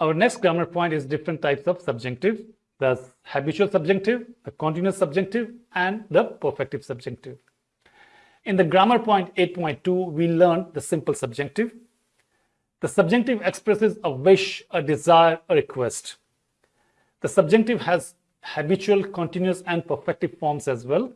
Our next grammar point is different types of subjunctive. The habitual subjunctive, the continuous subjunctive, and the perfective subjunctive. In the grammar point 8.2, we learned the simple subjunctive. The subjunctive expresses a wish, a desire, a request. The subjunctive has habitual, continuous, and perfective forms as well.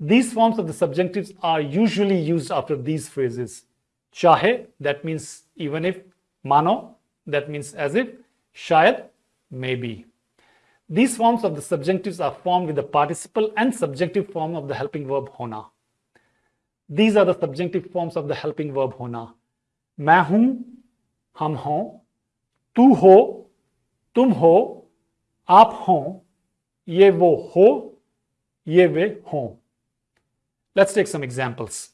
These forms of the subjunctives are usually used after these phrases. Chahe, that means even if. Mano, that means as if. Shayad, maybe. These forms of the subjunctives are formed with the participle and subjunctive form of the helping verb hona. These are the subjunctive forms of the helping verb hona. मैं हूं हम हो तू हो तुम हो आप हो ये वो हो ये वे हो Let's take some examples.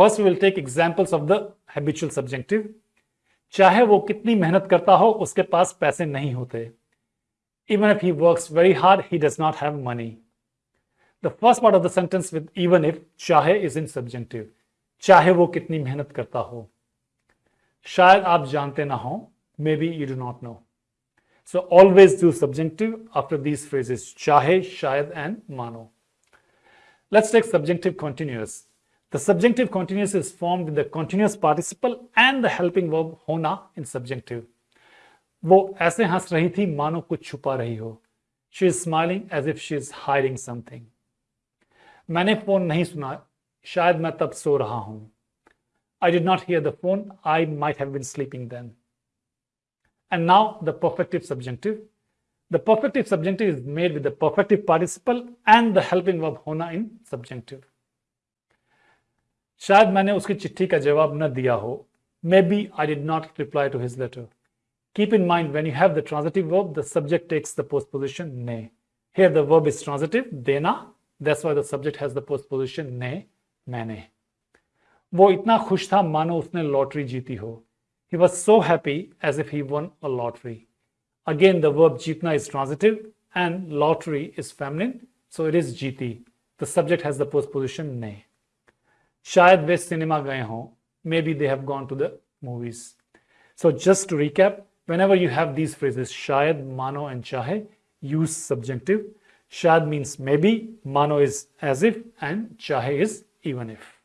First will take examples of the habitual subjunctive चाहे वो कितनी मेहनत करता हो, उसके पास पैसे नहीं होते। Even if he work very hard he does not have money the first part of the sentence with even if चाहे इज़ इन सब्जेक्टिव चाहे वो कितनी मेहनत करता हो। शायद आप जानते ना हो maybe you do not know so always do subjunctive after these phrases चाहे, शायद एंड मानो। Let's take subjunctive continuous The subjunctive continuous is formed with the continuous participle and the helping verb hona in subjunctive. वो ऐसे हंस रही थी मानो कुछ छुपा रही हो she is smiling as if she is hiding something मैंने फोन नहीं सुना शायद मैं तब सो रहा हूं I did not hear the phone I might have been sleeping then And now the perfective subjunctive. The perfective subjunctive is made with the perfective participle and the helping verb hona in subjunctive. शायद मैंने उसकी चिट्ठी का जवाब न दिया हो। Maybe I did not reply to his letter keep in mind when you have the transitive verb the subject takes the postposition ने here the verb is transitive देना that's why the subject has the postposition ने मैंने वो इतना खुश था, मानो उसने लॉटरी जीती हो। He was so happy as if he won a lottery again the verb जीतना is transitive and lottery is feminine so it is जीती। The subject has the postposition ने Shayad ve cinema gaye ho. Maybe they have gone to the movies. So just to recap, whenever you have these phrases, shayad, mano, and chahe, use subjunctive. Shayad means maybe, mano is as if, and chahe is even if.